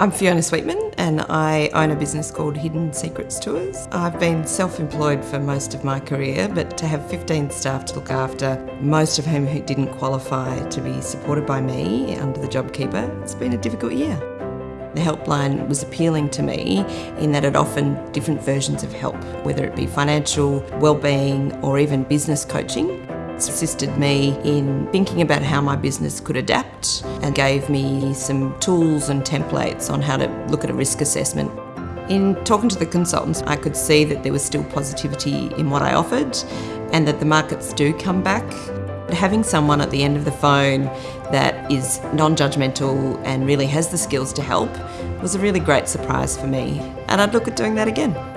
I'm Fiona Sweetman and I own a business called Hidden Secrets Tours. I've been self-employed for most of my career but to have 15 staff to look after, most of whom who didn't qualify to be supported by me under the JobKeeper, it's been a difficult year. The helpline was appealing to me in that it offered different versions of help, whether it be financial, well-being or even business coaching. It's assisted me in thinking about how my business could adapt and gave me some tools and templates on how to look at a risk assessment. In talking to the consultants, I could see that there was still positivity in what I offered and that the markets do come back. Having someone at the end of the phone that is non-judgmental and really has the skills to help was a really great surprise for me and I'd look at doing that again.